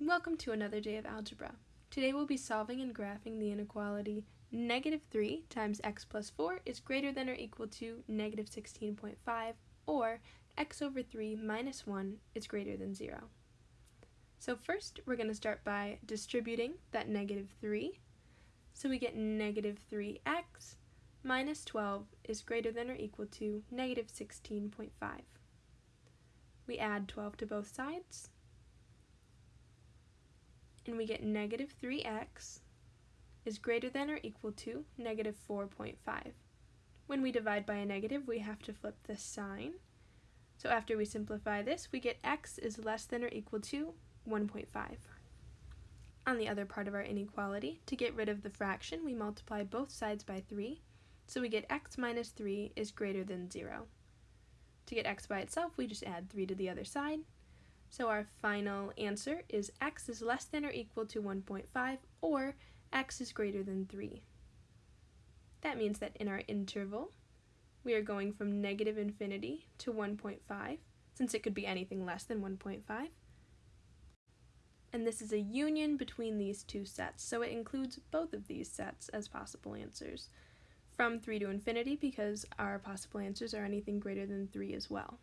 Welcome to another day of algebra. Today we'll be solving and graphing the inequality negative 3 times x plus 4 is greater than or equal to negative 16.5 or x over 3 minus 1 is greater than 0. So first we're going to start by distributing that negative 3. So we get negative 3x minus 12 is greater than or equal to negative 16.5. We add 12 to both sides and we get negative 3x is greater than or equal to negative 4.5. When we divide by a negative, we have to flip the sign. So after we simplify this, we get x is less than or equal to 1.5. On the other part of our inequality, to get rid of the fraction, we multiply both sides by 3, so we get x minus 3 is greater than 0. To get x by itself, we just add 3 to the other side, so our final answer is x is less than or equal to 1.5 or x is greater than 3. That means that in our interval, we are going from negative infinity to 1.5, since it could be anything less than 1.5. And this is a union between these two sets, so it includes both of these sets as possible answers. From 3 to infinity, because our possible answers are anything greater than 3 as well.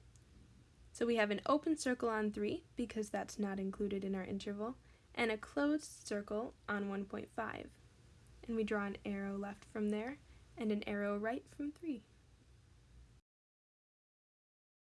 So we have an open circle on 3, because that's not included in our interval, and a closed circle on 1.5. And we draw an arrow left from there, and an arrow right from 3.